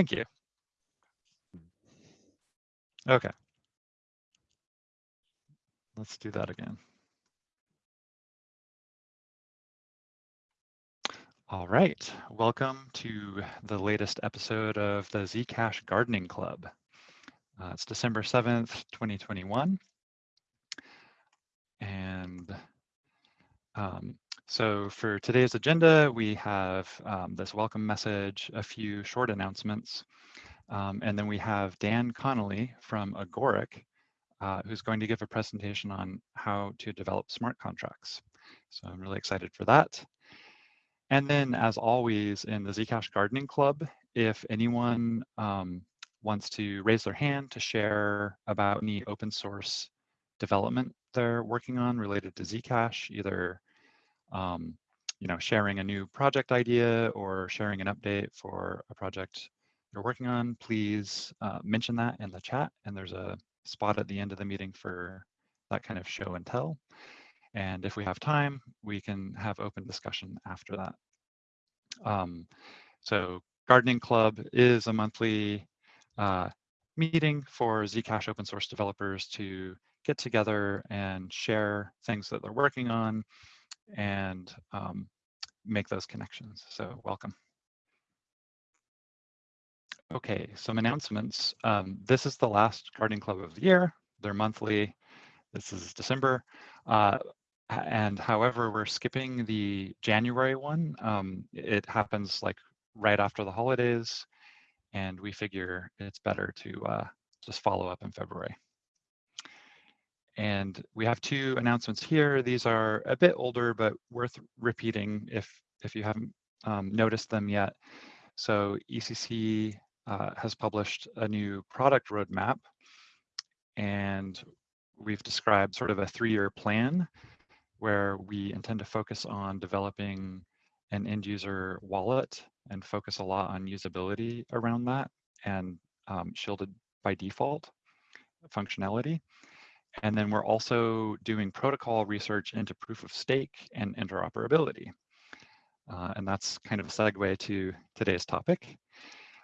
Thank you. Okay. Let's do that again. All right, welcome to the latest episode of the Zcash Gardening Club. Uh, it's December 7th, 2021. And um, so for today's agenda, we have um, this welcome message, a few short announcements, um, and then we have Dan Connolly from Agoric, uh, who's going to give a presentation on how to develop smart contracts. So I'm really excited for that. And then as always in the Zcash Gardening Club, if anyone um, wants to raise their hand to share about any open source development they're working on related to Zcash, either um, you know, sharing a new project idea or sharing an update for a project you're working on, please uh, mention that in the chat. And there's a spot at the end of the meeting for that kind of show and tell. And if we have time, we can have open discussion after that. Um, so Gardening Club is a monthly uh, meeting for Zcash open source developers to get together and share things that they're working on and um, make those connections. So welcome. Okay, some announcements. Um, this is the last Gardening Club of the year. They're monthly. This is December. Uh, and however, we're skipping the January one. Um, it happens like right after the holidays and we figure it's better to uh, just follow up in February. And we have two announcements here. These are a bit older, but worth repeating if, if you haven't um, noticed them yet. So ECC uh, has published a new product roadmap, and we've described sort of a three-year plan where we intend to focus on developing an end user wallet and focus a lot on usability around that and um, shielded by default functionality. And then we're also doing protocol research into proof of stake and interoperability. Uh, and that's kind of a segue to today's topic.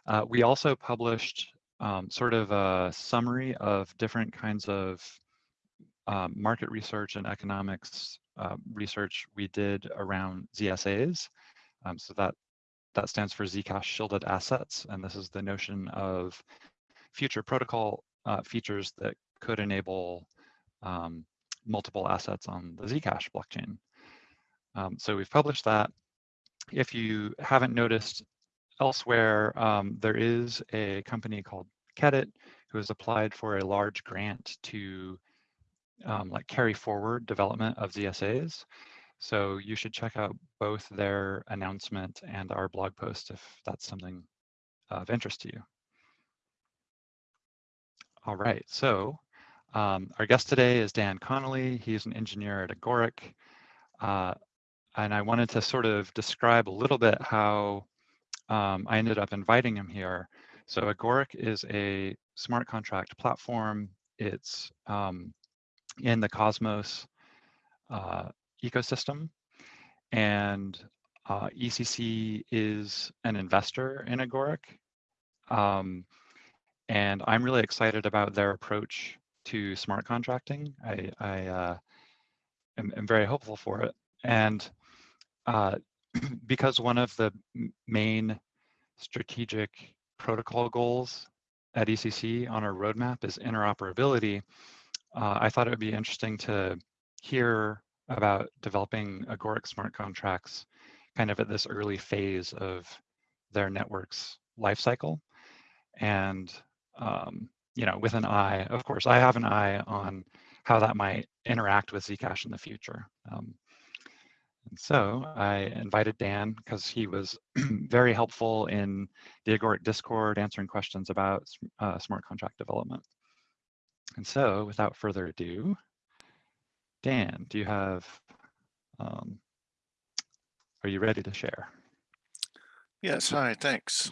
Uh, we also published um, sort of a summary of different kinds of um, market research and economics uh, research we did around ZSAs. Um, so that that stands for Zcash shielded assets. And this is the notion of future protocol uh, features that could enable um, multiple assets on the Zcash blockchain. Um, so we've published that. If you haven't noticed elsewhere, um, there is a company called QEDIT who has applied for a large grant to um, like carry forward development of ZSAs. So you should check out both their announcement and our blog post if that's something of interest to you. All right, so um, our guest today is Dan Connolly. He's an engineer at Agoric. Uh, and I wanted to sort of describe a little bit how um, I ended up inviting him here. So Agoric is a smart contract platform. It's um, in the Cosmos uh, ecosystem. And uh, ECC is an investor in Agoric. Um, and I'm really excited about their approach to smart contracting. I, I uh, am, am, very hopeful for it. And uh, because one of the main strategic protocol goals at ECC on our roadmap is interoperability, uh, I thought it would be interesting to hear about developing agoric smart contracts kind of at this early phase of their network's life cycle. And, um, you know, with an eye, of course, I have an eye on how that might interact with Zcash in the future. Um, and so I invited Dan because he was very helpful in the Agoric Discord answering questions about uh, smart contract development. And so without further ado, Dan, do you have, um, are you ready to share? Yes, hi, thanks.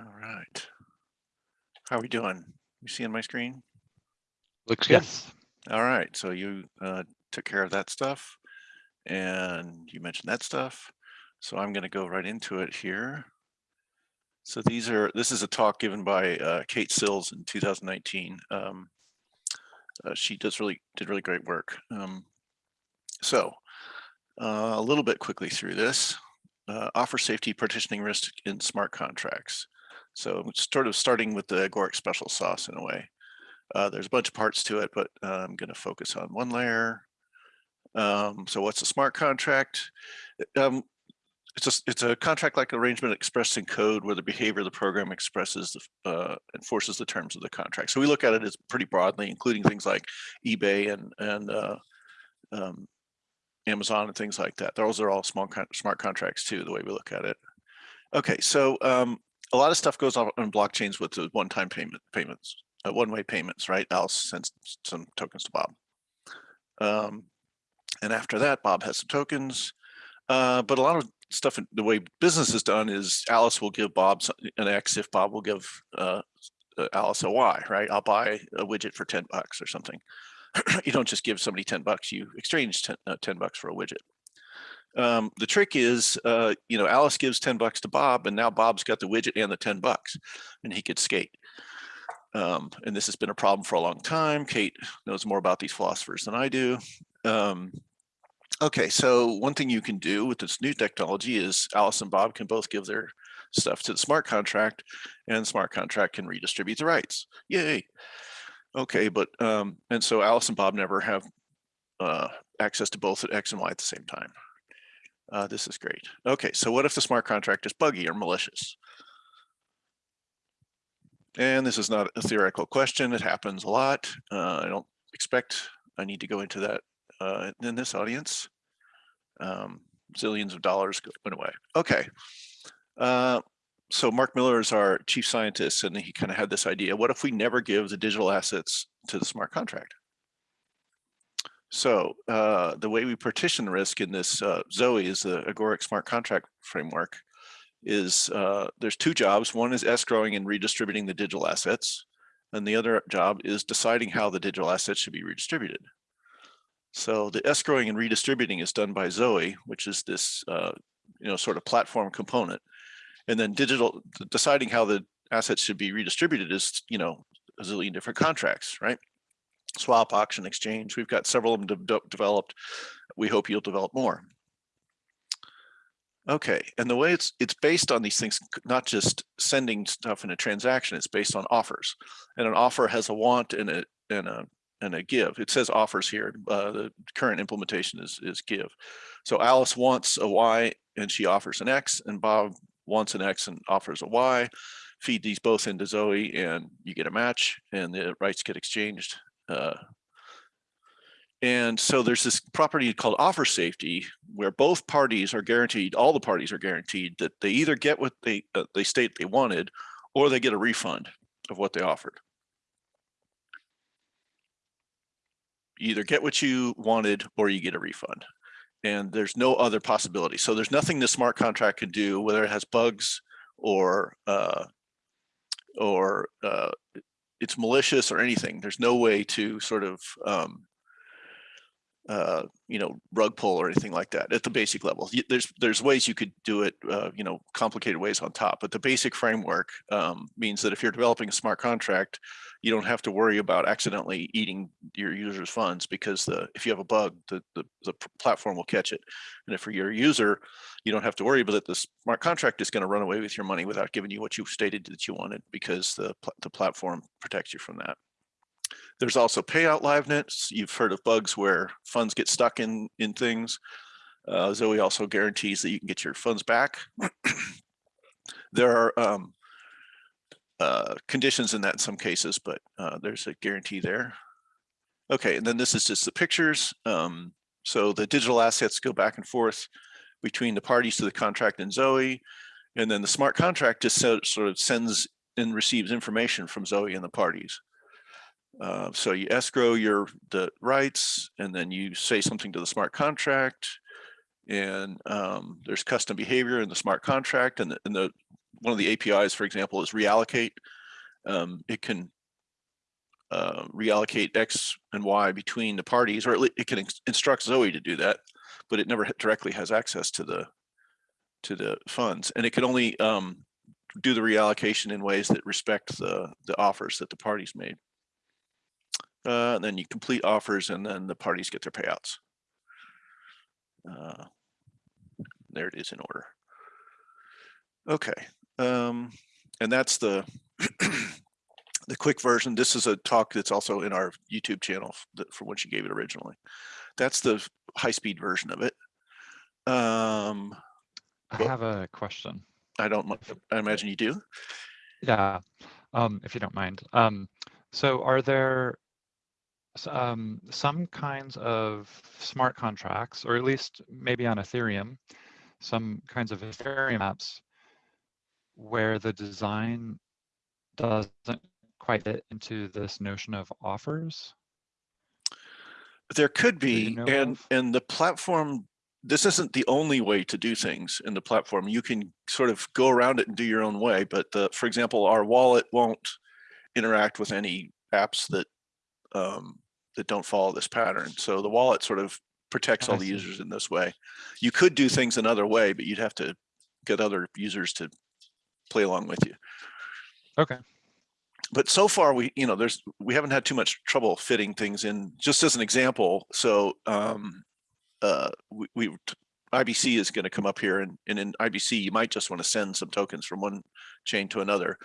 All right. How are we doing? You seeing my screen? Looks good. Yes. All right, so you uh, took care of that stuff and you mentioned that stuff. So I'm gonna go right into it here. So these are, this is a talk given by uh, Kate Sills in 2019. Um, uh, she does really, did really great work. Um, so uh, a little bit quickly through this. Uh, offer safety partitioning risk in smart contracts. So sort of starting with the Agoric special sauce in a way. Uh, there's a bunch of parts to it, but uh, I'm going to focus on one layer. Um, so what's a smart contract? Um, it's a, it's a contract-like arrangement expressed in code where the behavior of the program expresses the, uh, enforces the terms of the contract. So we look at it as pretty broadly, including things like eBay and and uh, um, Amazon and things like that. Those are all small con smart contracts too, the way we look at it. Okay, so um, a lot of stuff goes on on blockchains with the one-time payment payments, uh, one-way payments, right? I'll send some tokens to Bob. Um, and after that, Bob has some tokens. Uh, but a lot of stuff, the way business is done is Alice will give Bob an X if Bob will give uh, uh Alice a Y, right? I'll buy a widget for 10 bucks or something. you don't just give somebody 10 bucks, you exchange 10, uh, 10 bucks for a widget. Um, the trick is, uh, you know, Alice gives 10 bucks to Bob and now Bob's got the widget and the 10 bucks and he could skate. Um, and this has been a problem for a long time. Kate knows more about these philosophers than I do. Um, okay, so one thing you can do with this new technology is Alice and Bob can both give their stuff to the smart contract and smart contract can redistribute the rights. Yay. Okay, but, um, and so Alice and Bob never have uh, access to both at X and Y at the same time. Uh, this is great. Okay, so what if the smart contract is buggy or malicious? And this is not a theoretical question. It happens a lot. Uh, I don't expect I need to go into that uh, in this audience. Um, zillions of dollars went away. Okay. Uh, so Mark Miller is our chief scientist, and he kind of had this idea. What if we never give the digital assets to the smart contract? So uh, the way we partition risk in this uh, Zoe is the Agoric smart contract framework is uh, there's two jobs. One is escrowing and redistributing the digital assets. And the other job is deciding how the digital assets should be redistributed. So the escrowing and redistributing is done by Zoe, which is this, uh, you know, sort of platform component. And then digital, deciding how the assets should be redistributed is, you know, a zillion different contracts, right? Swap, auction, exchange. We've got several of them de developed. We hope you'll develop more. Okay, and the way it's it's based on these things, not just sending stuff in a transaction, it's based on offers. And an offer has a want and a and a and a give. It says offers here. Uh, the current implementation is, is give. So Alice wants a Y and she offers an X and Bob wants an X and offers a Y. Feed these both into Zoe and you get a match and the rights get exchanged. Uh, and so there's this property called offer safety where both parties are guaranteed, all the parties are guaranteed that they either get what they, uh, they state they wanted or they get a refund of what they offered. you either get what you wanted or you get a refund. And there's no other possibility. So there's nothing the smart contract can do, whether it has bugs or uh, or uh, it's malicious or anything. There's no way to sort of um, uh, you know, rug pull or anything like that at the basic level. There's there's ways you could do it, uh, you know, complicated ways on top, but the basic framework um, means that if you're developing a smart contract, you don't have to worry about accidentally eating your user's funds because the if you have a bug, the, the, the platform will catch it. And if for your user, you don't have to worry about that The smart contract is going to run away with your money without giving you what you stated that you wanted because the, the platform protects you from that. There's also payout liveness. You've heard of bugs where funds get stuck in, in things. Uh, Zoe also guarantees that you can get your funds back. there are um, uh, conditions in that in some cases, but uh, there's a guarantee there. Okay, and then this is just the pictures. Um, so the digital assets go back and forth between the parties to the contract and Zoe. And then the smart contract just sort of sends and receives information from Zoe and the parties. Uh, so you escrow your the rights and then you say something to the smart contract and um, there's custom behavior in the smart contract and the, and the one of the APIs, for example, is reallocate. Um, it can uh, reallocate X and Y between the parties, or it can instruct Zoe to do that, but it never directly has access to the to the funds, and it can only um, do the reallocation in ways that respect the, the offers that the parties made. Uh, and then you complete offers and then the parties get their payouts. Uh, there it is in order. Okay, um, and that's the the quick version. This is a talk that's also in our YouTube channel from when she gave it originally. That's the high-speed version of it. Um, I have a question. I don't. I imagine you do. Yeah, um, if you don't mind. Um, so are there um, some kinds of smart contracts, or at least maybe on Ethereum, some kinds of Ethereum apps where the design doesn't quite fit into this notion of offers? There could that you be, know and of? and the platform. This isn't the only way to do things in the platform. You can sort of go around it and do your own way. But the, for example, our wallet won't interact with any apps that um, that don't follow this pattern. So the wallet sort of protects all the users in this way. You could do things another way, but you'd have to get other users to play along with you. Okay. but so far we you know there's we haven't had too much trouble fitting things in just as an example so um uh we, we ibc is going to come up here and, and in ibc you might just want to send some tokens from one chain to another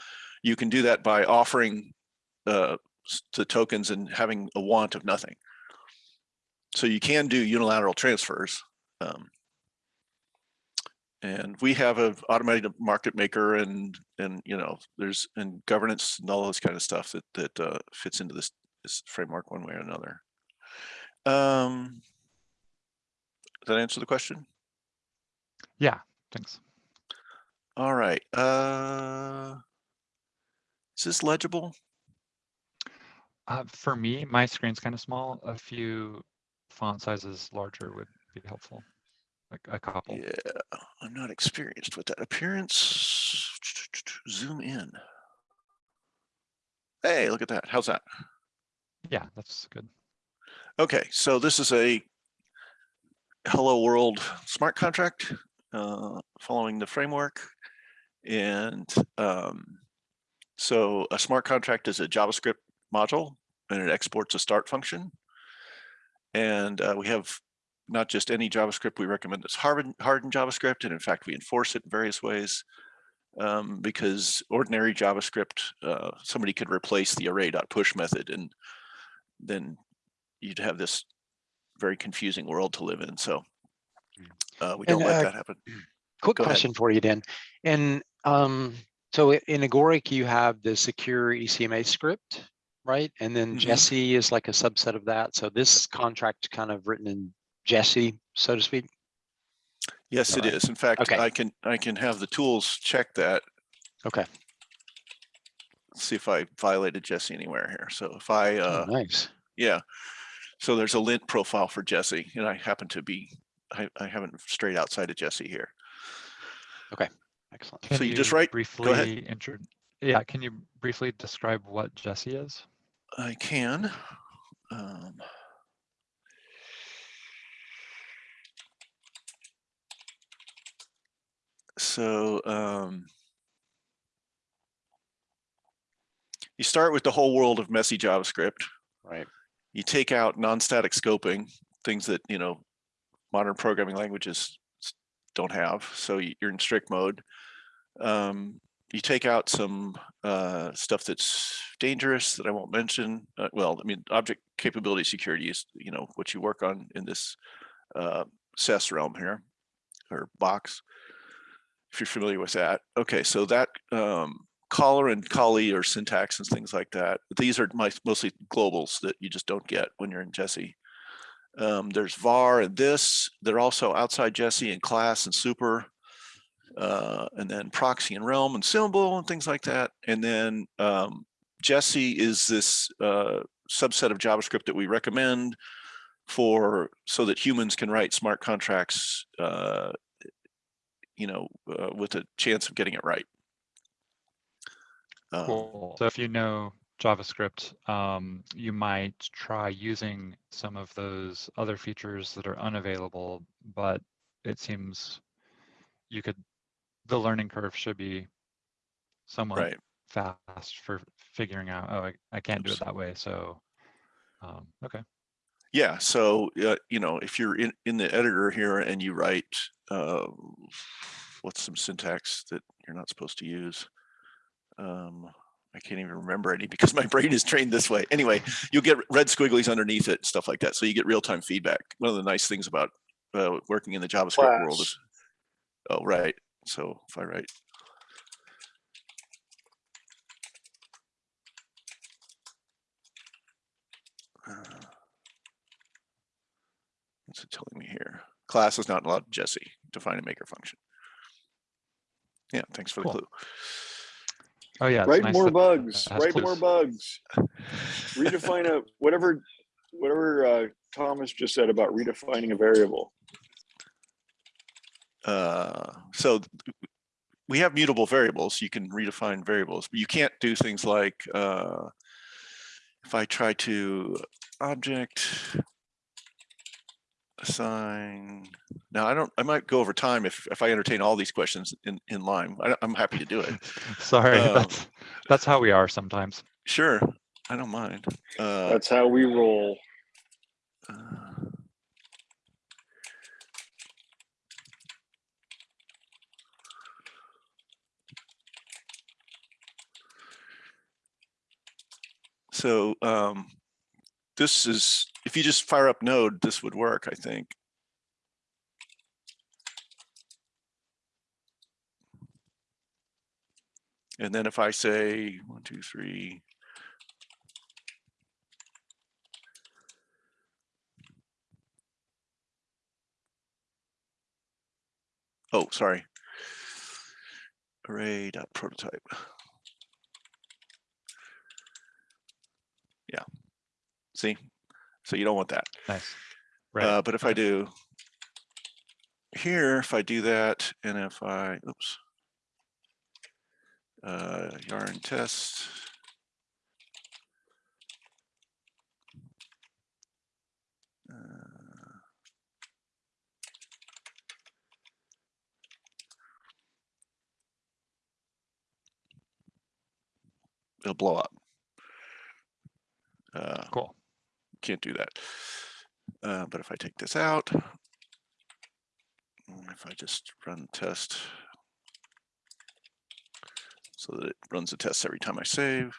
you can do that by offering uh the tokens and having a want of nothing. So you can do unilateral transfers um and we have a automated market maker and and you know there's and governance and all this kind of stuff that that uh, fits into this this framework one way or another. Um does that answer the question? Yeah, thanks. all right uh is this legible Uh, for me, my screen's kind of small. A few font sizes larger would be helpful, like a couple. yeah i'm not experienced with that appearance zoom in hey look at that how's that Yeah, that's good. Okay, so this is a hello world smart contract uh, following the framework. And um, so a smart contract is a JavaScript module and it exports a start function. And uh, we have not just any JavaScript, we recommend this hardened, hardened JavaScript. And in fact, we enforce it in various ways um, because ordinary JavaScript, uh, somebody could replace the array.push method and then you'd have this very confusing world to live in. So uh, we don't let uh, that happen. Quick Go ahead. question for you, Dan. And um, so in Agoric, you have the secure ECMA script, right? And then Mhm. Jesse is like a subset of that. So this contract kind of written in Jesse, so to speak. Yes, it right. is. In fact, Okay. I can I can have the tools check that. Okay. See if I violated Jesse anywhere here. So if I, Oh, uh, Nice. yeah. So there's a lint profile for Jesse, and I happen to be I, I haven't strayed outside of Jesse here. Okay, excellent. Can So you just write- briefly ahead. Yeah, can you briefly describe what Jesse is? I can. Um, so um, you start with the whole world of messy JavaScript. Right. You take out non-static scoping, things that you know modern programming languages don't have. So you're in strict mode. Um, you take out some uh, stuff that's dangerous that I won't mention. Uh, well, I mean, object capability security is, you know, what you work on in this uh, SES realm here, or box, if you're familiar with that. Okay, so that um, caller and callee or syntax and things like that. These are my, mostly globals that you just don't get when you're in Jesse. Um, there's var and this. They're also outside Jesse and class and super uh, and then proxy and realm and symbol and things like that. And then um, Jesse is this uh, subset of JavaScript that we recommend for so that humans can write smart contracts, uh, you know, uh, with a chance of getting it right. Um, Cool. So if you know JavaScript, um, you might try using some of those other features that are unavailable, but it seems you could, the learning curve should be somewhat Right. fast for figuring out, oh, I, I can't do it that way. So, um, okay, Yeah, so, uh, you know, if you're in, in the editor here and you write, uh, what's some syntax that you're not supposed to use? Um, I can't even remember any because my brain is trained this way. Anyway, you'll get red squigglies underneath it, stuff like that. So you get real-time feedback. One of the nice things about uh, working in the JavaScript world is, oh, right. So if I write uh, What's it telling me here? Class is not allowed Jesse. Define a maker function. Yeah, thanks for the clue. oh yeah. Write nice more bugs, it has write more bugs. Redefine a, whatever, whatever uh, Thomas just said about redefining a variable. Uh, so we have mutable variables. You can redefine variables, but you can't do things like uh, if I try to object assign. Now I don't. I might go over time if if I entertain all these questions in in line. I, I'm happy to do it. Sorry, Um, that's, that's how we are sometimes. Sure, I don't mind. Uh, That's how we roll. uh, So um, this is, if you just fire up node, this would work, I think. And then if I say one, two, three. Oh, sorry. Array dot prototype. Yeah. See? So you don't want that. Nice. Right. Uh, but if I do here, if I do that, and if I, oops, uh, yarn test. uh, It'll blow up. Uh, Cool. can't do that. Uh, but if I take this out, if I just run test so that it runs the tests every time I save.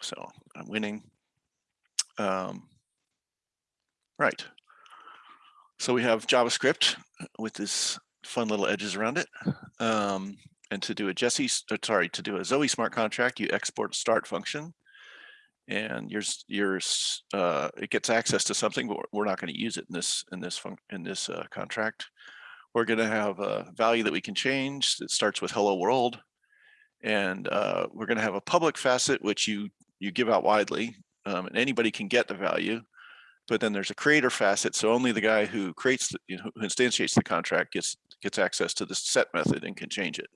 So I'm winning. Um, right. So we have JavaScript with this fun little edges around it. Um, and to do a Jesse, uh, sorry, to do a Zoe smart contract, you export start function. And uh it gets access to something but we're- we're not going to use it in this in this fun in this uh, contract. We're going to have a value that we can change that starts with hello world. And uh we're going to have a public facet which you you give out widely um, and anybody can get the value. But then there's a creator facet so only the guy who creates the, you know, who instantiates the contract gets gets access to the set method and can change it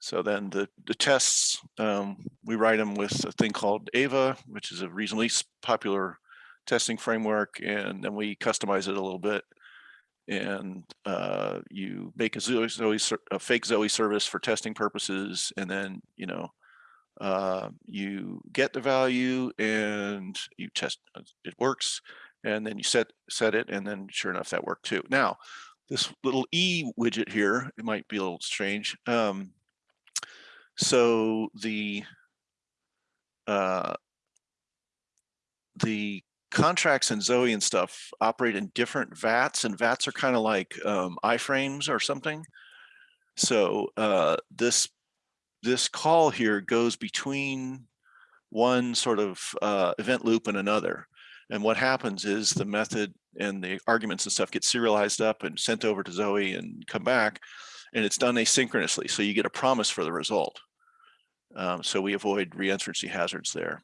so then the, the tests, um, we write them with a thing called Ava, which is a reasonably popular testing framework. And then we customize it a little bit. And uh, you make a Zoe, a fake Zoe service for testing purposes. And then, you know, uh, you get the value and you test, uh, it works. And then you set, set it. And then sure enough, that worked too. Now, this little E widget here, it might be a little strange. Um, so the uh, the contracts and Zoe and stuff operate in different VATs, and VATs are kind of like um, iframes or something. So uh, this this call here goes between one sort of uh, event loop and another. And what happens is the method and the arguments and stuff get serialized up and sent over to Zoe and come back, and it's done asynchronously. So you get a promise for the result. Um, so we avoid reentrancy hazards there.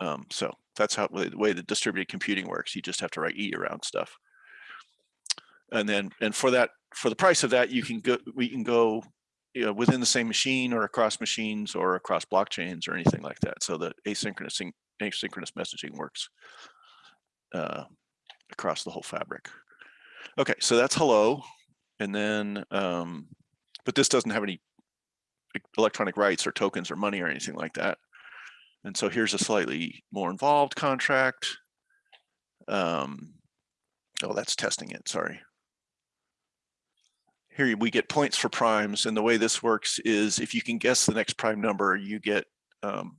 Um, so that's how the way the distributed computing works. You just have to write E around stuff. And then, and for that, for the price of that, you can go, we can go you know, within the same machine or across machines or across blockchains or anything like that. So the asynchronous, asynchronous messaging works uh, across the whole fabric. Okay, so that's hello. And then um, but this doesn't have any electronic rights or tokens or money or anything like that. And so here's a slightly more involved contract. Um, oh, that's testing it, sorry. Here we get points for primes and the way this works is if you can guess the next prime number, you get, um,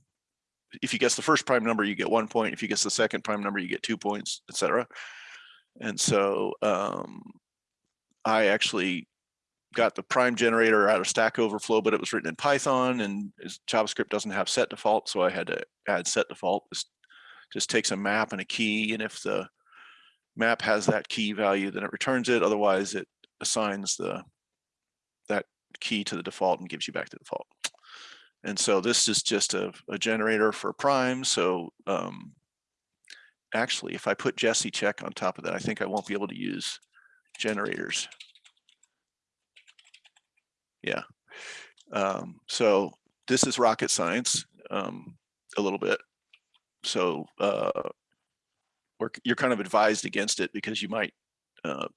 if you guess the first prime number, you get one point. If you guess the second prime number, you get two points, etc. And so um, I actually got the prime generator out of Stack Overflow, but it was written in Python and JavaScript doesn't have set default. So I had to add set default. This just takes a map and a key. And if the map has that key value, then it returns it. Otherwise it assigns the that key to the default and gives you back the default. And so this is just a, a generator for prime. So um, actually, if I put Jesse check on top of that, I think I won't be able to use generators. Yeah. Um, so this is rocket science um, a little bit. So uh, you're kind of advised against it because you might uh,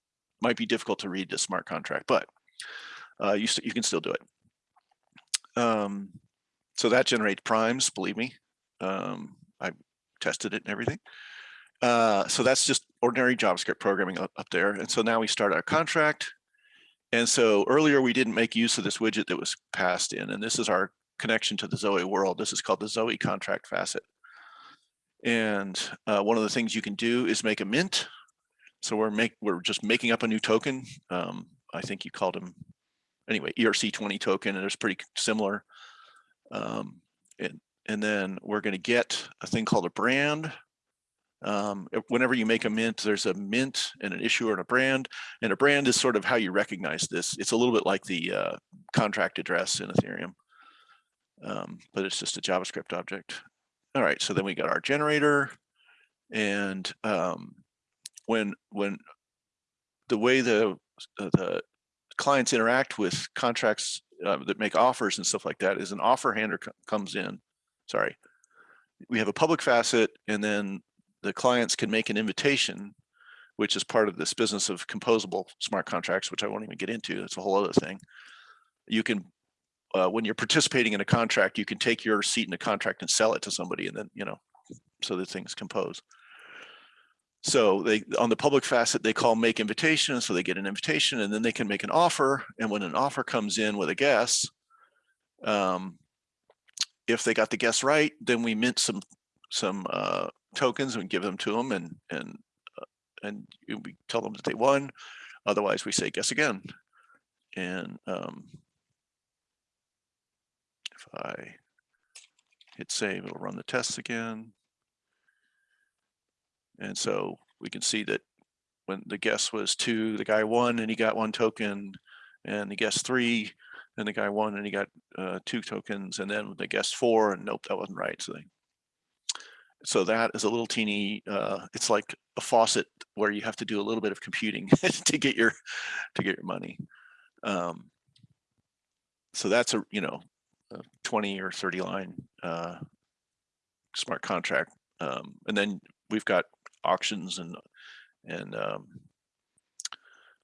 might be difficult to read the smart contract, but uh, you you can still do it. Um, so that generates primes, believe me. Um, I tested it and everything. Uh, so that's just ordinary JavaScript programming up, up there. And so now we start our contract. And so earlier we didn't make use of this widget that was passed in, and this is our connection to the Zoe world. This is called the Zoe contract facet. And uh, one of the things you can do is make a mint. So we're make we're just making up a new token. Um, I think you called them anyway ERC20 token, and it's pretty similar. Um, and and then we're going to get a thing called a brand. Um, whenever you make a mint, there's a mint and an issuer and a brand. And a brand is sort of how you recognize this. It's a little bit like the uh, contract address in Ethereum, um, but it's just a JavaScript object. All right, so then we got our generator, and um, when when the way the the clients interact with contracts uh, that make offers and stuff like that is an offer handler co- comes in. Sorry, we have a public facet, and then the clients can make an invitation, which is part of this business of composable smart contracts, which I won't even get into. That's a whole other thing. You can, uh, when you're participating in a contract, you can take your seat in the contract and sell it to somebody, and then you know, so that things compose. So they on the public facet they call make invitation, so they get an invitation, and then they can make an offer. And when an offer comes in with a guess, um, if they got the guess right, then we mint some some uh, tokens and give them to them, and and uh, and we tell them that they won. Otherwise, we say guess again. And um, if I hit save, it'll run the tests again. And so we can see that when the guess was two, the guy won and he got one token, and the guess three, and the guy won and he got uh, two tokens, and then the guess four, and nope, that wasn't right. So they, so that is a little teeny. Uh, it's like a faucet where you have to do a little bit of computing to get your to get your money. Um, so that's a you know, a twenty or thirty line uh, smart contract, um, and then we've got auctions and and um,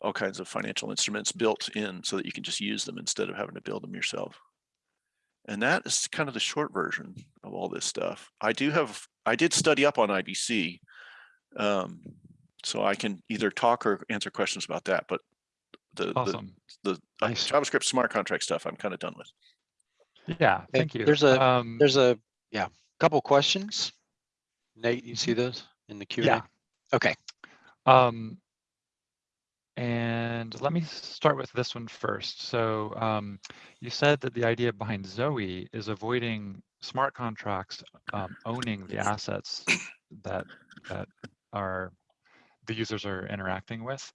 all kinds of financial instruments built in so that you can just use them instead of having to build them yourself. And that is kind of the short version of all this stuff. I do have, I did study up on IBC. Um, so I can either talk or answer questions about that, but the, Awesome. the, the uh, Nice. JavaScript smart contract stuff, I'm kind of done with. Yeah, Hey, thank you. there's a- Um, There's a, yeah, couple questions. Nate, you see those in the Q and yeah. A? Okay, Um, and let me start with this one first. So um, you said that the idea behind Zoe is avoiding smart contracts um, owning the assets that that are the users are interacting with.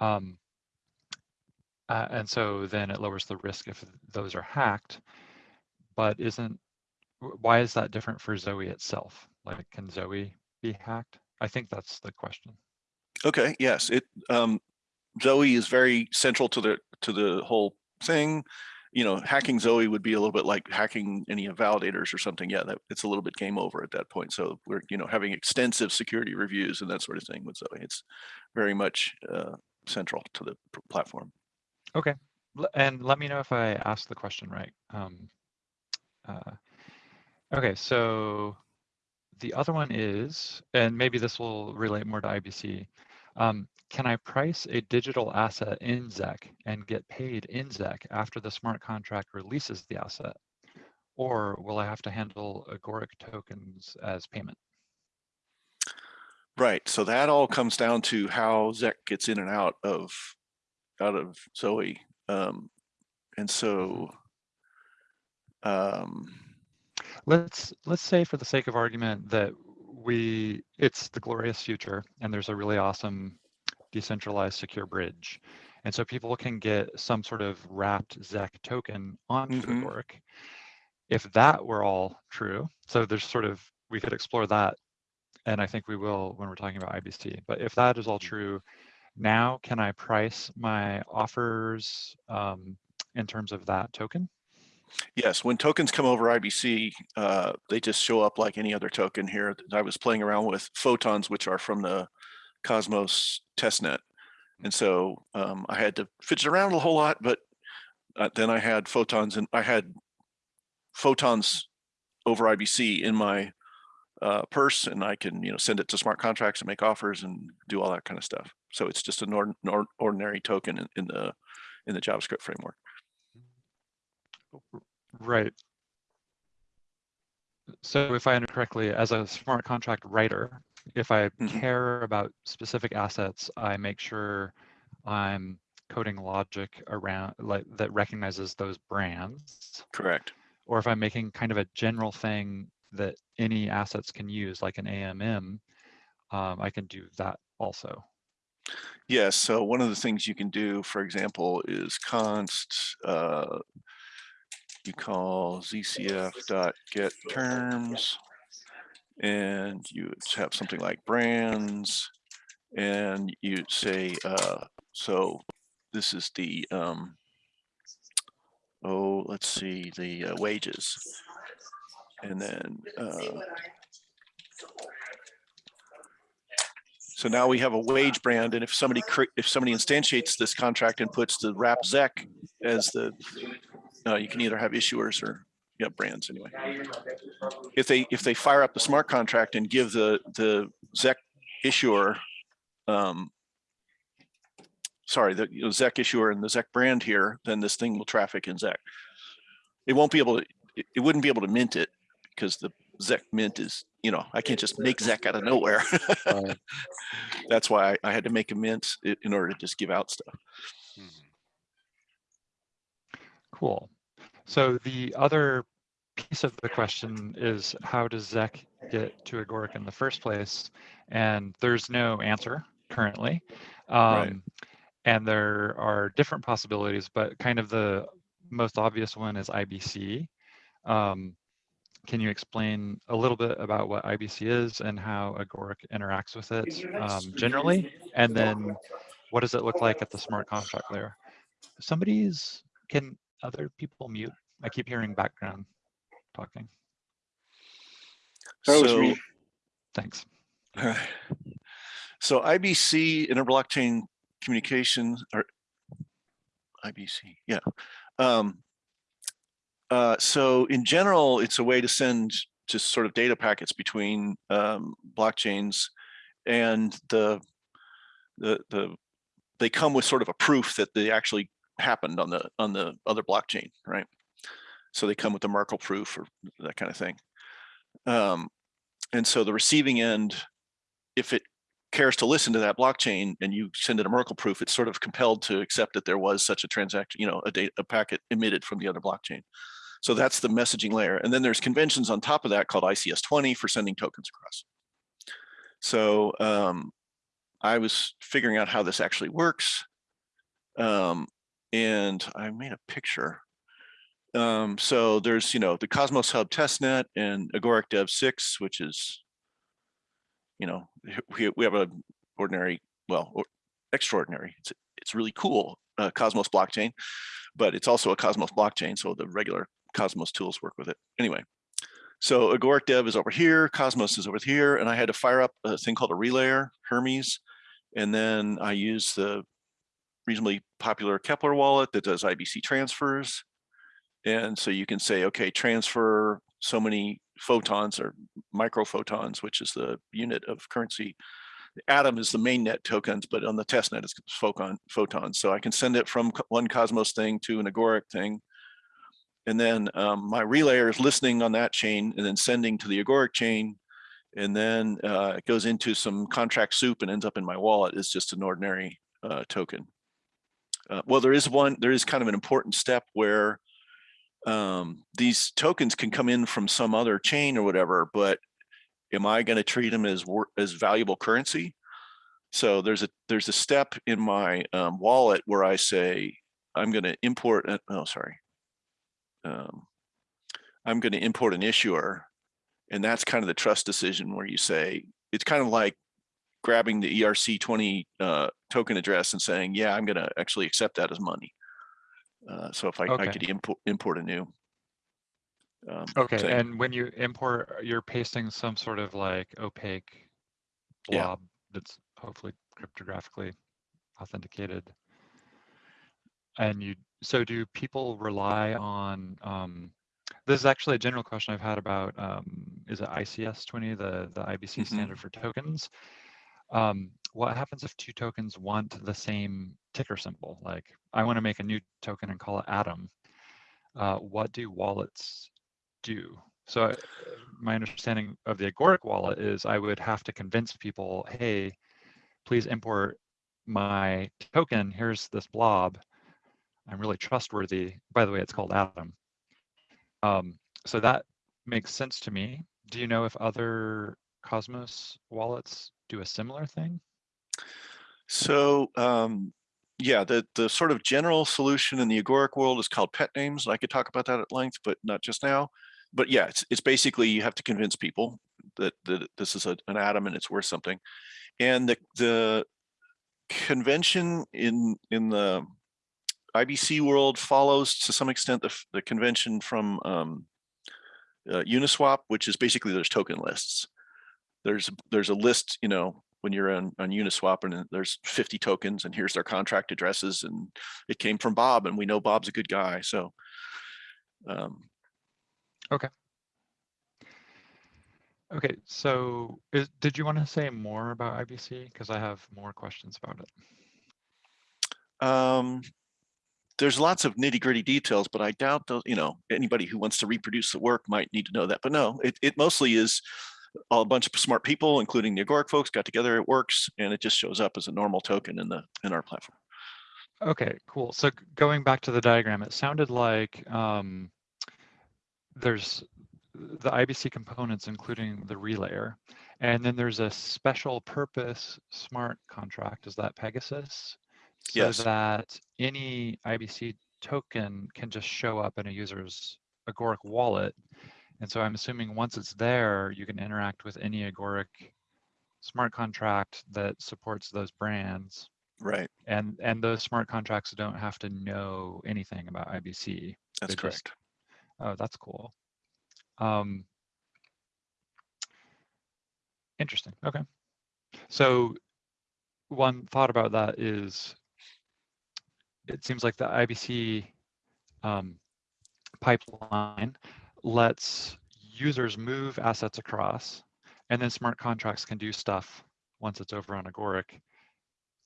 Um, uh, and so then it lowers the risk if those are hacked. But isn't why is that different for Zoe itself? Like, can Zoe be hacked? I think that's the question. Okay, yes, it, um, Zoe is very central to the, to the whole thing. You know, hacking Zoe would be a little bit like hacking any validators or something. Yeah, that, it's a little bit game over at that point. So we're, you know, having extensive security reviews and that sort of thing with Zoe. It's very much, uh, central to the platform. Okay, and let me know if I asked the question right. Um, uh, okay, so the other one is, and maybe this will relate more to IBC. Um, can I price a digital asset in ZEC and get paid in ZEC after the smart contract releases the asset? Or will I have to handle Agoric tokens as payment? Right, so that all comes down to how Zec gets in and out of, out of Zoe. Um, and so, um, Let's let's say for the sake of argument that we it's the glorious future and there's a really awesome decentralized secure bridge. And so people can get some sort of wrapped ZEC token onto Mhm. Agoric. If that were all true, so there's sort of we could explore that and I think we will when we're talking about IBC. But if that is all true, now can I price my offers um, in terms of that token? yes, when tokens come over IBC, uh, they just show up like any other token here. I was playing around with photons, which are from the Cosmos testnet. And so um, I had to fidget around a whole lot, but uh, then I had photons and I had photons over IBC in my uh, purse and I can, you know, send it to smart contracts and make offers and do all that kind of stuff. So it's just an nor- ordinary token in, in the in the JavaScript framework. Right. So if I understand correctly, as a smart contract writer, if I Mhm. care about specific assets, I make sure I'm coding logic around like that recognizes those brands. Correct. Or if I'm making kind of a general thing that any assets can use, like an AMM, um, I can do that also. Yes. So one of the things you can do, for example, is const. Uh, you call ZCF dot get terms, and you have something like brands, and you say, uh, so this is the um, oh, let's see, the uh, wages, and then. Uh, So now we have a wage brand, and if somebody if somebody instantiates this contract and puts the wrap ZEC as the, uh, you can either have issuers or yeah brands anyway. If they if they fire up the smart contract and give the the ZEC issuer, um, sorry, the you know, ZEC issuer and the ZEC brand here, then this thing will traffic in ZEC. It won't be able to. It, it wouldn't be able to mint it because the ZEC mint is you know I can't just make ZEC out of nowhere. That's why I, I had to make a mint in order to just give out stuff. Cool. So the other piece of the question is how does ZEC get to Agoric in the first place? And there's no answer currently. Right. Um, And there are different possibilities, but kind of the most obvious one is IBC. Um, can you explain a little bit about what IBC is and how Agoric interacts with it um, generally? And then what does it look like at the smart contract layer? Somebody's, can other people mute? I keep hearing background talking. That was So- me. Thanks. So IBC, interblockchain communication, or IBC, yeah. Um, uh, so in general, it's a way to send just sort of data packets between um, blockchains and the, the, the, they come with sort of a proof that they actually happened on the, on the other blockchain, right? So they come with the Merkle proof or that kind of thing. Um, and so the receiving end, if it cares to listen to that blockchain and you send it a Merkle proof, it's sort of compelled to accept that there was such a transaction, you know, a data, a packet emitted from the other blockchain. So that's the messaging layer. And then there's conventions on top of that called ICS 20 for sending tokens across. So um, I was figuring out how this actually works. Um, and I made a picture. Um, so there's, you know, the Cosmos Hub testnet and Agoric Dev 6, which is you know, we, we have a ordinary, well, or extraordinary. It's it's really cool uh, Cosmos blockchain, but it's also a Cosmos blockchain, so the regular Cosmos tools work with it. Anyway, so Agoric Dev is over here, Cosmos is over here, and I had to fire up a thing called a relayer, Hermes, and then I use the reasonably popular Keplr wallet that does IBC transfers. And so you can say, okay, transfer so many photons or microphotons, which is the unit of currency. Atom is the main net tokens, but on the test net it's photon photons. So I can send it from one Cosmos thing to an Agoric thing. And then um, my relayer is listening on that chain and then sending to the Agoric chain. And then uh, it goes into some contract soup and ends up in my wallet as just an ordinary uh, token. Uh, well, there is one, there is kind of an important step where um, these tokens can come in from some other chain or whatever, but am I going to treat them as as valuable currency? So there's a there's a step in my um, wallet where I say I'm going to import. a- Oh, sorry. Um, I'm going to import an issuer, and that's kind of the trust decision where you say it's kind of like grabbing the ERC20 uh, token address and saying, yeah, I'm going to actually accept that as money. Uh, so if I, I could import import a new. Um, Okay, thing. and when you import, you're pasting some sort of like opaque Yeah. blob that's hopefully cryptographically authenticated. And you, so do people rely on, um, this is actually a general question I've had about, um, is it ICS twenty, the, the IBC Mhm. standard for tokens? Um, what happens if two tokens want the same ticker symbol? Like, I want to make a new token and call it Atom. Uh, what do wallets do? So uh, my understanding of the Agoric wallet is I would have to convince people, hey, please import my token. Here's this blob. I'm really trustworthy. By the way, it's called Atom. Um, so that makes sense to me. Do you know if other Cosmos wallets do a similar thing? So um, yeah, the the sort of general solution in the agoric world is called pet names. and I could talk about that at length, but not just now. But yeah, it's it's basically you have to convince people that that this is a, an atom and it's worth something. And the the convention in in the IBC world follows to some extent the, the convention from um, uh, Uniswap, which is basically there's token lists. There's there's a list, you know, when you're on, on Uniswap and there's 50 tokens and here's their contract addresses and it came from Bob and we know Bob's a good guy. So um, okay. Okay, so is, did you want to say more about IBC? Because I have more questions about it. um, there's lots of nitty gritty details, but I doubt those, you know, anybody who wants to reproduce the work might need to know that. But no, it, it mostly is a bunch of smart people, including the Agoric folks got together, it works, and it just shows up as a normal token in the in our platform. Okay, cool. So going back to the diagram, it sounded like um, there's the IBC components, including the relayer, and then there's a special purpose smart contract. Is that Pegasus? So Yes. that any IBC token can just show up in a user's Agoric wallet. And so I'm assuming once it's there, you can interact with any Agoric smart contract that supports those brands Right, and and those smart contracts don't have to know anything about IBC. that's They just- correct. Oh, that's cool. Um, interesting. Okay. So one thought about that is it seems like the IBC um, pipeline lets users move assets across and then smart contracts can do stuff once it's over on Agoric.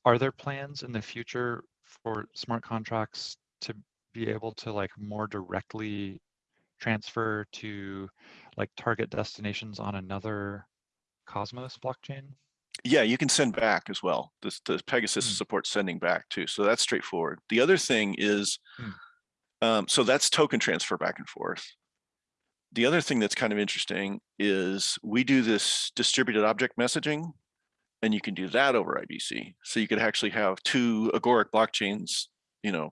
Are there plans in the future for smart contracts to be able to like more directly transfer to like target destinations on another Cosmos blockchain? Yeah, you can send back as well. This the Pegasus Hmm. supports sending back too, so that's straightforward. The other thing is, Hmm. um, so that's token transfer back and forth. The other thing that's kind of interesting is we do this distributed object messaging, and you can do that over IBC. So you could actually have two Agoric blockchains, you know,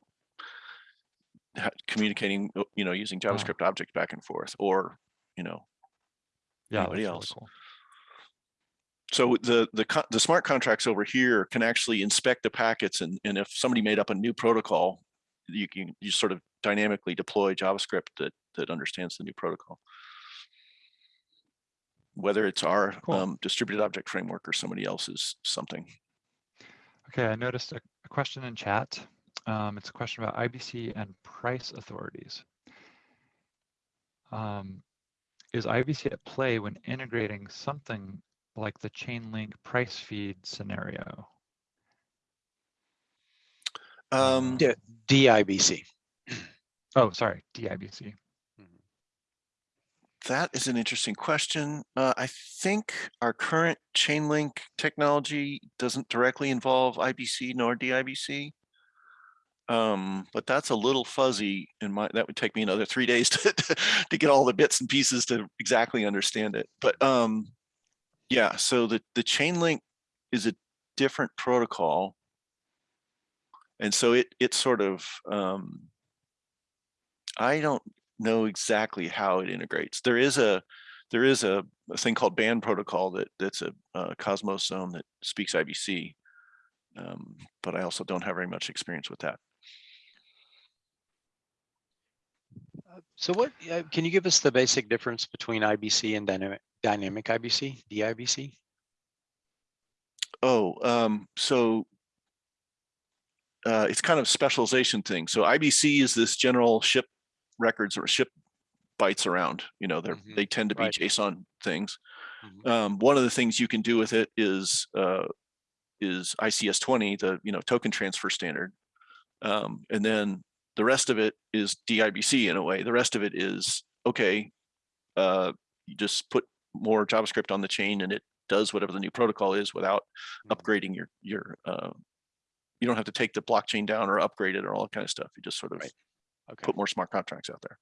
communicating, uh, you know, using Wow. JavaScript objects back and forth, or you know, Yeah, Anybody that's really else? cool. So the the the smart contracts over here can actually inspect the packets, and and if somebody made up a new protocol, you can you sort of dynamically deploy JavaScript that that understands the new protocol. Whether it's our Cool. um, distributed object framework or somebody else's something. Okay, I noticed a, a question in chat. Um, it's a question about IBC and price authorities. Um, is IBC at play when integrating something like the Chainlink price feed scenario? Um, Yeah. DIBC. Oh, sorry, DIBC. that is an interesting question. Uh, I think our current Chainlink technology doesn't directly involve IBC nor DIBC. Um, but that's a little fuzzy in my, that would take me another three days to, to get all the bits and pieces to exactly understand it. But, um, yeah, so the, the Chainlink is a different protocol. And so it, it sort of, um, I don't know exactly how it integrates. There is a, there is a, a thing called band protocol that, that's a, uh Cosmos zone that speaks IBC. Um, but I also don't have very much experience with that. So what, uh, can you give us the basic difference between IBC and dynamic, dynamic IBC, DIBC? Oh, um, so uh, it's kind of specialization thing. So IBC is this general ship records or ship bytes around, you know, they're, Mhm, they tend to be right. JSON things. Mhm. Um, one of the things you can do with it is, uh, is ICS twenty, the, you know, token transfer standard. Um, and then the rest of it is DIBC in a way. The rest of it is, okay, uh, you just put more JavaScript on the chain and it does whatever the new protocol is without Mhm. upgrading your, your, uh, you don't have to take the blockchain down or upgrade it or all that kind of stuff. You just sort of Right. Okay. put more smart contracts out there.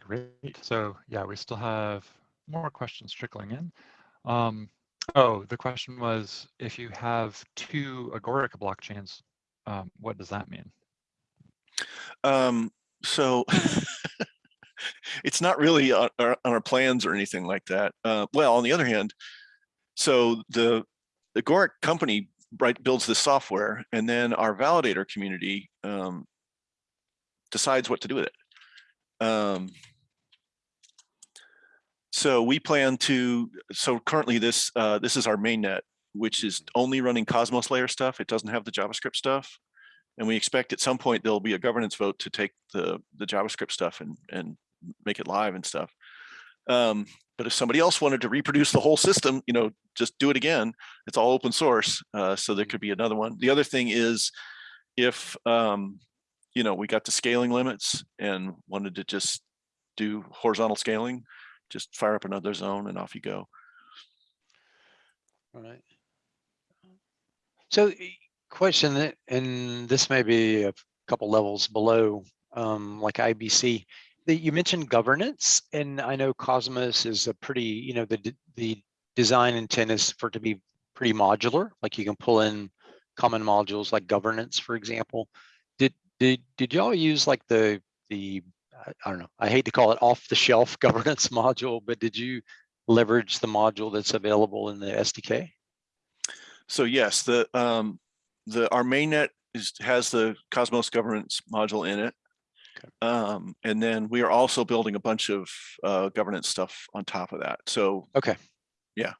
Great. So yeah, we still have more questions trickling in. Um, oh, the question was if you have two Agoric blockchains, um, what does that mean? Um, so it's not really on our, on our plans or anything like that. Uh, well, on the other hand, so the Agoric company right builds this software and then our validator community um, decides what to do with it. Um, so we plan to, so currently this, uh, this is our main net, which is only running Cosmos layer stuff. It doesn't have the JavaScript stuff. And we expect at some point there'll be a governance vote to take the, the JavaScript stuff and, and make it live and stuff. Um, but if somebody else wanted to reproduce the whole system, you know, just do it again. It's all open source. Uh, so there could be another one. The other thing is if, um, you know, we got to scaling limits and wanted to just do horizontal scaling, just fire up another zone and off you go. All right. So question and this may be a couple levels below, um, like IBC. That you mentioned governance, and I know Cosmos is a pretty, you know, the the design intent is for it to be pretty modular. Like you can pull in common modules like governance, for example. Did did did y'all use like the the I I don't know. I hate to call it off the shelf governance module, but did you leverage the module that's available in the SDK? So yes, the um, the our mainnet is has the Cosmos governance module in it. Okay. Um, and then we are also building a bunch of uh, governance stuff on top of that. So Okay. yeah,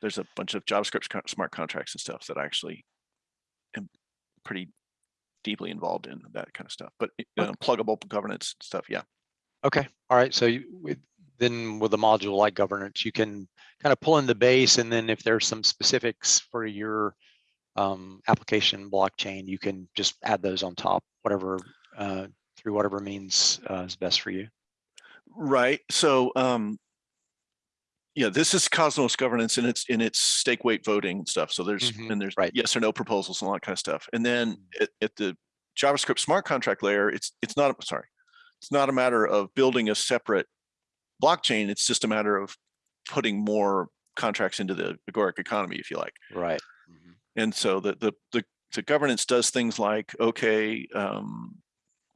there's a bunch of JavaScript smart contracts and stuff that I actually am pretty deeply involved in that kind of stuff. But uh, pluggable governance stuff, yeah. Okay, all right, so you, with, then with a module like governance, you can kind of pull in the base and then if there's some specifics for your um, application blockchain, you can just add those on top, whatever, uh, through whatever means uh, is best for you. Right. So, um, yeah, this is Cosmos governance and it's in its stake weight voting and stuff. So there's Mhm, and there's right. yes or no proposals and all that kind of stuff. And then Mm. at, at the JavaScript smart contract layer, it's it's not sorry, it's not a matter of building a separate blockchain. It's just a matter of putting more contracts into the agoric economy, if you like. Right. Mhm. And so the the the, the governance does things like okay, um,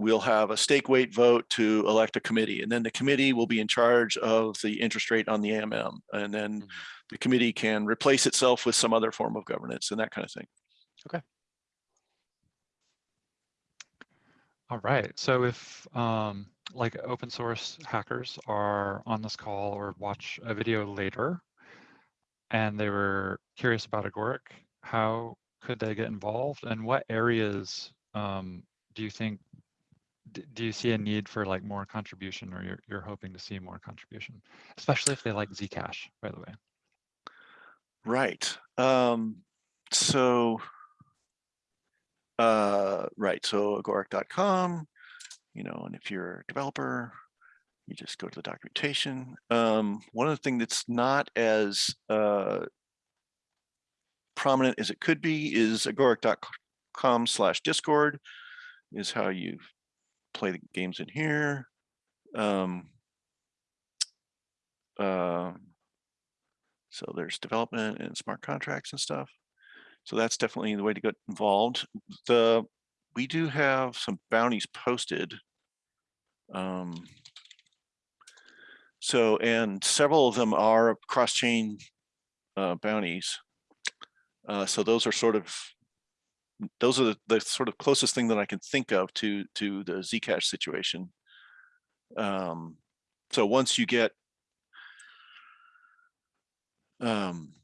we'll have a stake weight vote to elect a committee, and then the committee will be in charge of the interest rate on the AMM, and then Mhm. the committee can replace itself with some other form of governance and that kind of thing. Okay. All right. So if um, like open source hackers are on this call or watch a video later, and they were curious about Agoric. How could they get involved, and what areas um, do you think? Do you see a need for like more contribution, or you're you're hoping to see more contribution, especially if they like Zcash, by the way? Right. Um, so, uh, right. So agoric.com, you know, and if you're a developer, you just go to the documentation. Um, one of the things that's not as uh, prominent as it could be is agoric.com slash discord is how you play the games in here. Um, um, so there's development and smart contracts and stuff. So that's definitely the way to get involved. The we do have some bounties posted. Um, so and several of them are cross-chain uh, bounties. Uh, so those are sort of those are the, the sort of closest thing that I can think of to to the Zcash situation. Um, so once you get um,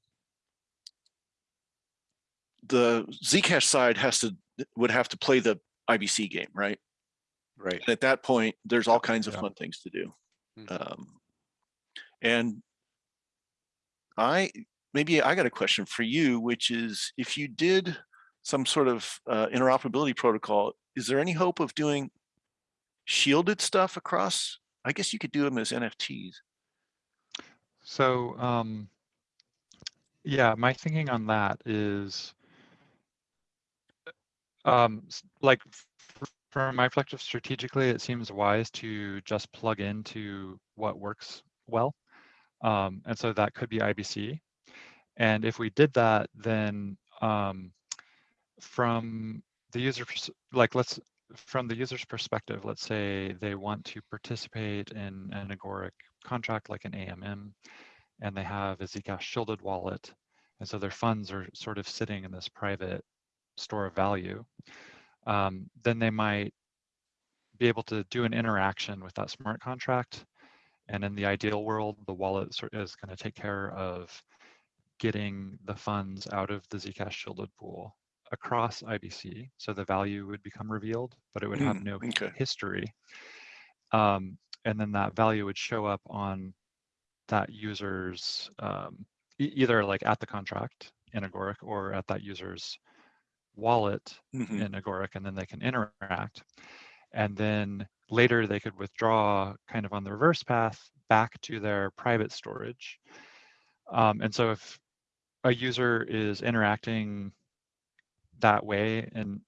the Zcash side has to would have to play the IBC game, right? Right. And at that point, there's all kinds of Yeah. fun things to do. Mhm. Um, and I maybe I got a question for you, which is if you did some sort of uh, interoperability protocol, is there any hope of doing shielded stuff across? I guess you could do them as NFTs. So, um, yeah, my thinking on that is, um, like from my perspective, strategically, it seems wise to just plug into what works well. Um, and so that could be IBC. And if we did that, then um, from the user, like let's, from the user's perspective, let's say they want to participate in an Agoric contract like an AMM, and they have a Zcash shielded wallet. And so their funds are sort of sitting in this private store of value. Um, then they might be able to do an interaction with that smart contract. And in the ideal world, the wallet is going to take care of getting the funds out of the Zcash shielded pool across IBC. So the value would become revealed, but it would have Mm, no okay. history. Um, and then that value would show up on that user's um, e- either like at the contract in Agoric or at that user's wallet Mhm. in Agoric, and then they can interact. And then later they could withdraw kind of on the reverse path back to their private storage. Um, and so if a user is interacting that way and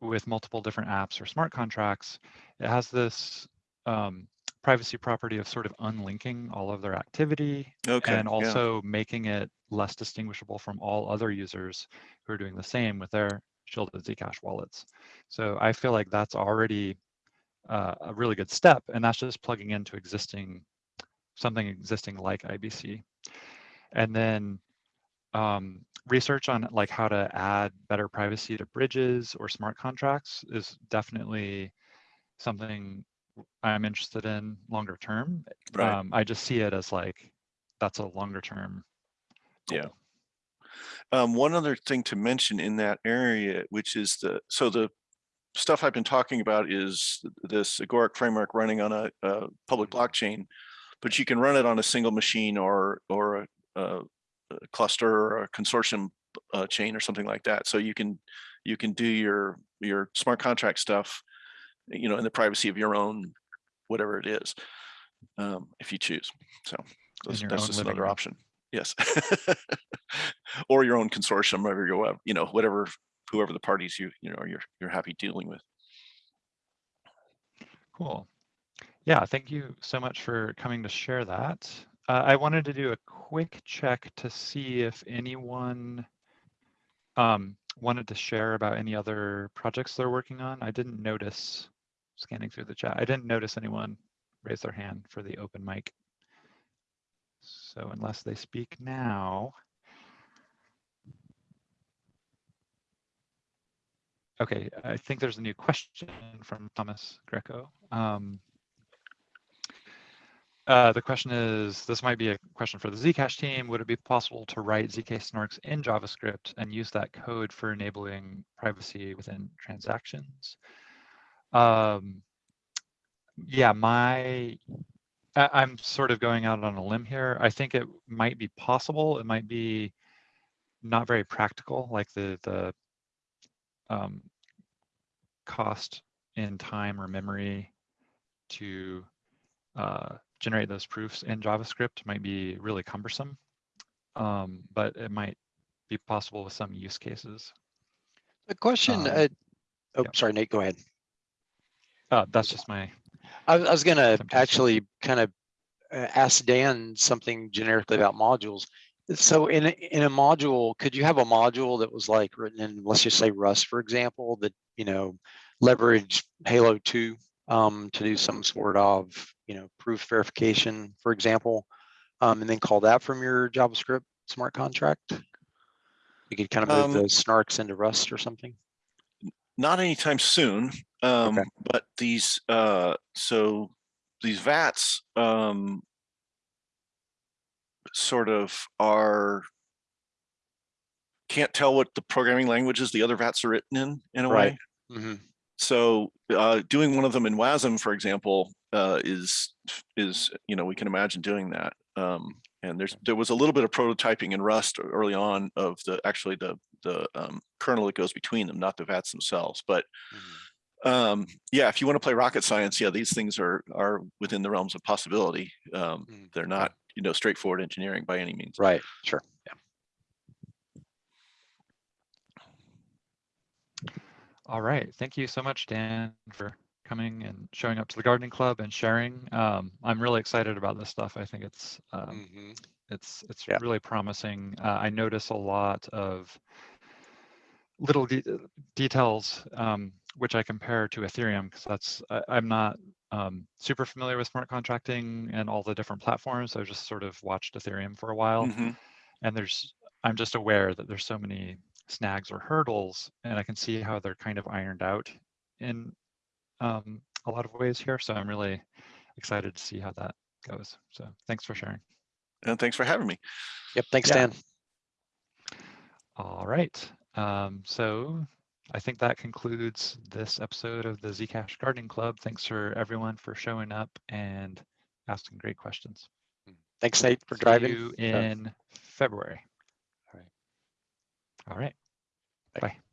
with multiple different apps or smart contracts, it has this um, privacy property of sort of unlinking all of their activity Okay. and yeah. also making it less distinguishable from all other users who are doing the same with their shielded Zcash wallets. So I feel like that's already uh, a really good step, and that's just plugging into existing something existing like IBC. And then um, research on like how to add better privacy to bridges or smart contracts is definitely something I'm interested in longer term. Right. Um, I just see it as like that's a longer term. Yeah. Um, one other thing to mention in that area, which is the, so the stuff I've been talking about is this Agoric framework running on a, a public blockchain, but you can run it on a single machine or, or a a cluster or a consortium uh, chain or something like that. So you can, you can do your, your smart contract stuff, you know, in the privacy of your own, whatever it is, um, if you choose. So that's, that's just another room. option. Yes. or your own consortium, whatever you you know, whatever, whoever the parties you, you know, you're, you're happy dealing with. Cool. Yeah, thank you so much for coming to share that. Uh, I wanted to do a quick check to see if anyone um, wanted to share about any other projects they're working on. I didn't notice, scanning through the chat, I didn't notice anyone raise their hand for the open mic. So unless they speak now. Okay, I think there's a new question from Thomas Greco. Um, uh, the question is, this might be a question for the Zcash team. Would it be possible to write zk snarks in JavaScript and use that code for enabling privacy within transactions? Um, yeah, my, I, I'm sort of going out on a limb here. I think it might be possible. It might be not very practical, like the the um, cost in time or memory to uh, generate those proofs in JavaScript might be really cumbersome, um, but it might be possible with some use cases. A question, Um, uh, oh, yeah. sorry, Nate, go ahead. Uh, that's just my, I, was- I was gonna actually kind of uh, ask Dan something generically about modules. So in, a- in a module, could you have a module that was like written in, let's just say Rust, for example, that, you know, leverage Halo two um, to do some sort of, you know, proof verification, for example, um, and then call that from your JavaScript smart contract? You could kind of move Um, those snarks into Rust or something? Not anytime soon, um, but these, uh, so these VATs, um, sort of are, can't tell what the programming languages the other VATs are written in, in a Right. way. hmm So, uh, doing one of them in WASM, for example, uh, is, is, you know, we can imagine doing that. Um, and there's, there was a little bit of prototyping in Rust early on of the, actually the, the, um, kernel that goes between them, not the VATs themselves, but um, yeah, if you want to play rocket science, yeah, these things are are within the realms of possibility. Um, Mm, they're not, you know, straightforward engineering by any means. Right, sure. All right. Thank you so much, Dan, for coming and showing up to the gardening club and sharing. Um, I'm really excited about this stuff. I think it's, um, Mhm. it's it's Yeah. really promising. Uh, I notice a lot of little de- details um, which I compare to Ethereum because that's I, I'm not um, super familiar with smart contracting and all the different platforms. I've just sort of watched Ethereum for a while, Mhm. and there's I'm just aware that there's so many snags or hurdles, and I can see how they're kind of ironed out in um, a lot of ways here. So I'm really excited to see how that goes. So thanks for sharing. And thanks for having me. Yep, thanks, Yeah. Dan. All right. Um, so I think that concludes this episode of the Zcash Gardening Club. Thanks for everyone for showing up and asking great questions. Thanks, Nate, for See driving. you in February. All right. All right. Bye. Bye.